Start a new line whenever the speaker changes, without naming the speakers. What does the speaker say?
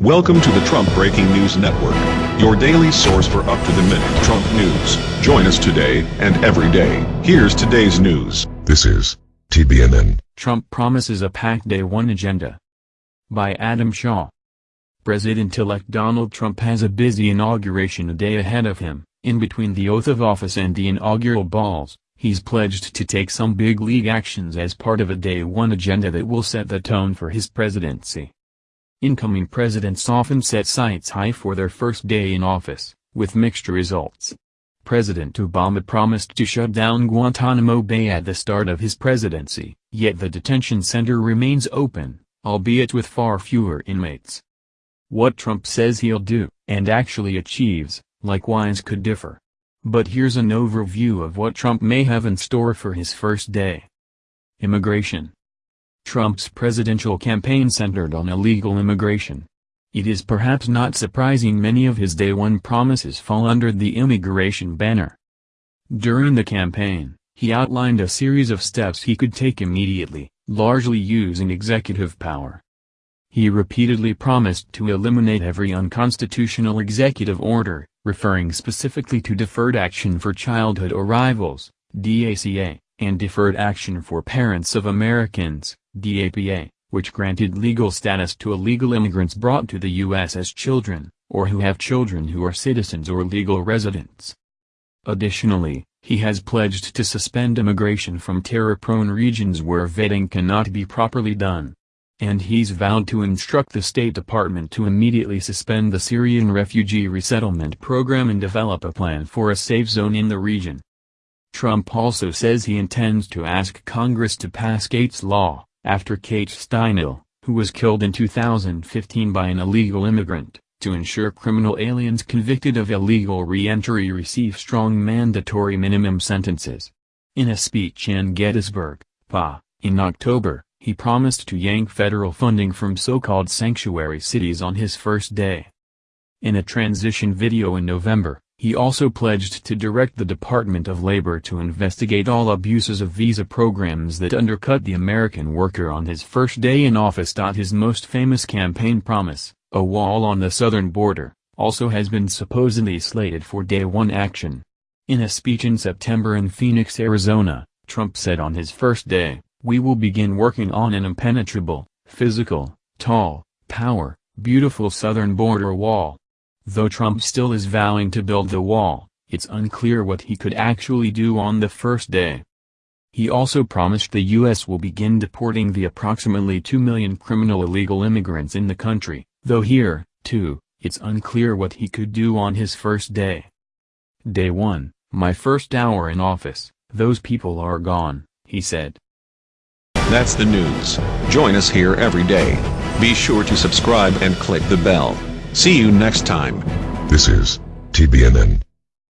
Welcome to the Trump Breaking News Network, your daily source for up-to-the-minute Trump news. Join us today and every day. Here's today's news.
This is TBNN.
Trump promises a packed Day 1 agenda. By Adam Shaw. President-elect Donald Trump has a busy inauguration a day ahead of him. In between the oath of office and the inaugural balls, he's pledged to take some big league actions as part of a Day 1 agenda that will set the tone for his presidency. Incoming presidents often set sights high for their first day in office, with mixed results. President Obama promised to shut down Guantanamo Bay at the start of his presidency, yet the detention center remains open, albeit with far fewer inmates. What Trump says he'll do, and actually achieves, likewise could differ. But here's an overview of what Trump may have in store for his first day. Immigration Trump's presidential campaign centered on illegal immigration. It is perhaps not surprising many of his day one promises fall under the immigration banner. During the campaign, he outlined a series of steps he could take immediately, largely using executive power. He repeatedly promised to eliminate every unconstitutional executive order, referring specifically to Deferred Action for Childhood Arrivals, DACA, and Deferred Action for Parents of Americans, DAPA, which granted legal status to illegal immigrants brought to the U.S. as children, or who have children who are citizens or legal residents. Additionally, he has pledged to suspend immigration from terror-prone regions where vetting cannot be properly done. And he's vowed to instruct the State Department to immediately suspend the Syrian refugee resettlement program and develop a plan for a safe zone in the region. Trump also says he intends to ask Congress to pass Kate's Law, after Kate Steinle, who was killed in 2015 by an illegal immigrant, to ensure criminal aliens convicted of illegal re-entry receive strong mandatory minimum sentences. In a speech in Gettysburg, PA, in October, he promised to yank federal funding from so-called sanctuary cities on his first day. In a transition video in November, he also pledged to direct the Department of Labor to investigate all abuses of visa programs that undercut the American worker on his first day in office. His most famous campaign promise, a wall on the southern border, also has been supposedly slated for day one action. In a speech in September in Phoenix, Arizona, Trump said on his first day, we will begin working on an impenetrable, physical, tall, power, beautiful southern border wall. Though Trump still is vowing to build the wall, it's unclear what he could actually do on the first day. He also promised the U.S. will begin deporting the approximately 2 million criminal illegal immigrants in the country, though here, too, it's unclear what he could do on his first day. Day 1, my first hour in office, those people are gone, he said.
That's the news. Join us here every day. Be sure to subscribe and click the bell. See you next time.
This is TBNN.